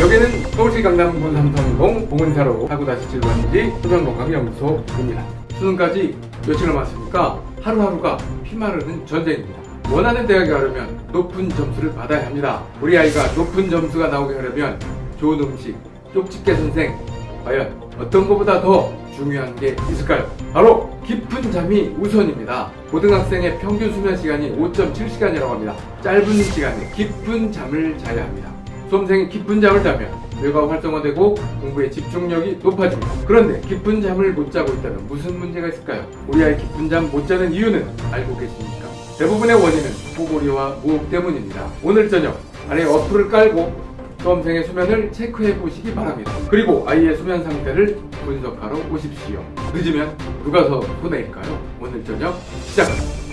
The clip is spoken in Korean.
여기는 서울시 강남구 삼성동 봉은사로 하고 다시 진로한지 소변건강연구소입니다. 수능까지 며칠 남았으니까 하루하루가 피마르는 전쟁입니다. 원하는 대학에 가려면 높은 점수를 받아야 합니다. 우리 아이가 높은 점수가 나오게 하려면 좋은 음식, 쪽집게 선생, 과연 어떤 것보다 더 중요한 게 있을까요? 바로 깊은 잠이 우선입니다. 고등학생의 평균 수면 시간이 5.7시간이라고 합니다. 짧은 시간에 깊은 잠을 자야 합니다. 수험생이 깊은 잠을 자면 뇌가 활성화되고 공부에 집중력이 높아집니다. 그런데 깊은 잠을 못 자고 있다면 무슨 문제가 있을까요? 우리 아이 깊은 잠 못 자는 이유는 알고 계십니까? 대부분의 원인은 포고리와 무호흡 때문입니다. 오늘 저녁 아래 어플을 깔고 수험생의 수면을 체크해 보시기 바랍니다. 그리고 아이의 수면 상태를 분석하러 오십시오. 늦으면 누가 더 손해일까요? 오늘 저녁 시작합니다.